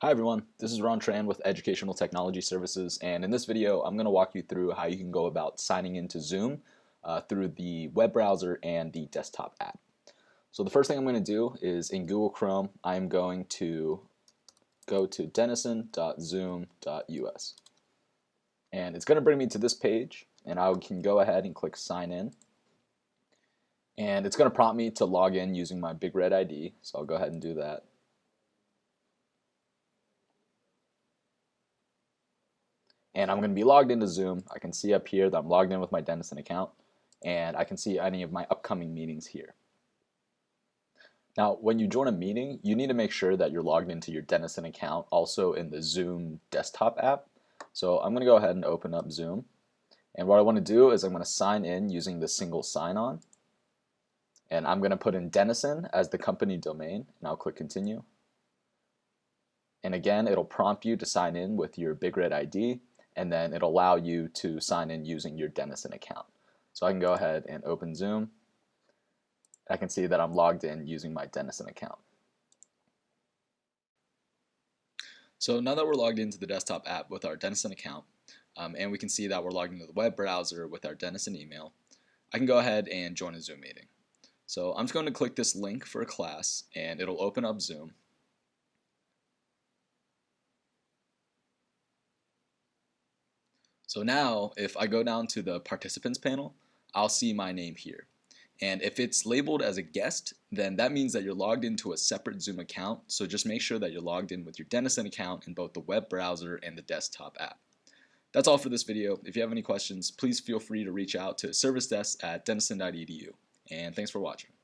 Hi everyone, this is Ron Tran with Educational Technology Services and in this video I'm going to walk you through how you can go about signing into Zoom uh, through the web browser and the desktop app. So the first thing I'm going to do is in Google Chrome I'm going to go to denison.zoom.us and it's going to bring me to this page and I can go ahead and click sign in and it's going to prompt me to log in using my Big Red ID so I'll go ahead and do that. And I'm going to be logged into Zoom. I can see up here that I'm logged in with my Denison account and I can see any of my upcoming meetings here. Now when you join a meeting you need to make sure that you're logged into your Denison account also in the Zoom desktop app. So I'm going to go ahead and open up Zoom and what I want to do is I'm going to sign in using the single sign-on and I'm going to put in Denison as the company domain and I'll click continue and again it'll prompt you to sign in with your Big Red ID and then it'll allow you to sign in using your Denison account. So I can go ahead and open Zoom. I can see that I'm logged in using my Denison account. So now that we're logged into the desktop app with our Denison account, um, and we can see that we're logged into the web browser with our Denison email, I can go ahead and join a Zoom meeting. So I'm just going to click this link for a class, and it'll open up Zoom. So now if I go down to the participants panel, I'll see my name here. And if it's labeled as a guest, then that means that you're logged into a separate Zoom account. So just make sure that you're logged in with your Denison account in both the web browser and the desktop app. That's all for this video. If you have any questions, please feel free to reach out to service desk at denison.edu. And thanks for watching.